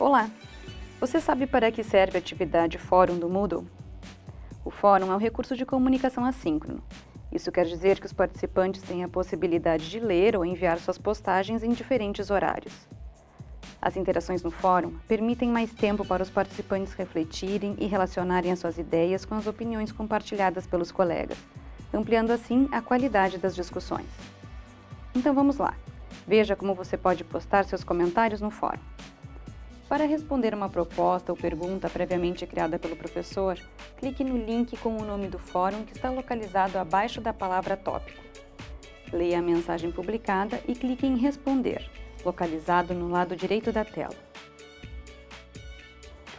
Olá! Você sabe para que serve a atividade Fórum do Moodle? O Fórum é um recurso de comunicação assíncrono. Isso quer dizer que os participantes têm a possibilidade de ler ou enviar suas postagens em diferentes horários. As interações no fórum permitem mais tempo para os participantes refletirem e relacionarem as suas ideias com as opiniões compartilhadas pelos colegas, ampliando assim a qualidade das discussões. Então vamos lá! Veja como você pode postar seus comentários no fórum. Para responder uma proposta ou pergunta previamente criada pelo professor, clique no link com o nome do fórum que está localizado abaixo da palavra tópico. Leia a mensagem publicada e clique em Responder, localizado no lado direito da tela.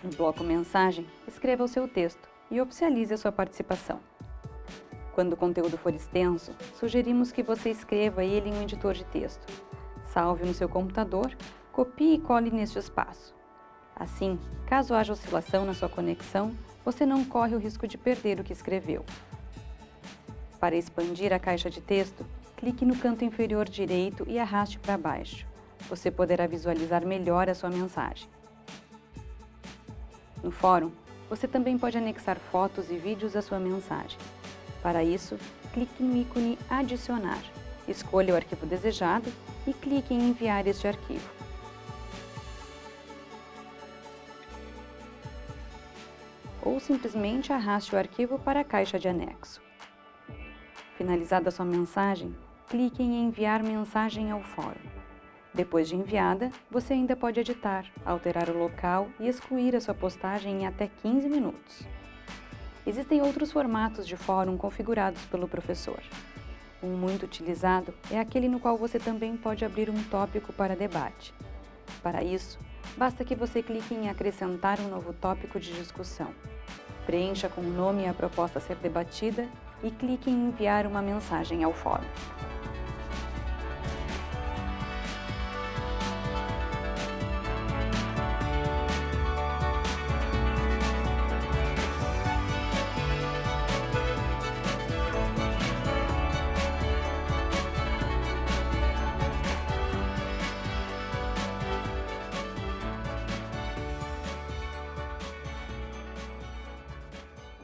No bloco Mensagem, escreva o seu texto e oficialize a sua participação. Quando o conteúdo for extenso, sugerimos que você escreva ele em um editor de texto. Salve no seu computador, copie e cole neste espaço. Assim, caso haja oscilação na sua conexão, você não corre o risco de perder o que escreveu. Para expandir a caixa de texto, clique no canto inferior direito e arraste para baixo. Você poderá visualizar melhor a sua mensagem. No fórum, você também pode anexar fotos e vídeos à sua mensagem. Para isso, clique no ícone Adicionar, escolha o arquivo desejado e clique em Enviar este arquivo. Ou simplesmente arraste o arquivo para a caixa de anexo. Finalizada sua mensagem, clique em Enviar mensagem ao fórum. Depois de enviada, você ainda pode editar, alterar o local e excluir a sua postagem em até 15 minutos. Existem outros formatos de fórum configurados pelo professor. Um muito utilizado é aquele no qual você também pode abrir um tópico para debate. Para isso, basta que você clique em acrescentar um novo tópico de discussão. Preencha com o nome e a proposta a ser debatida e clique em enviar uma mensagem ao fórum.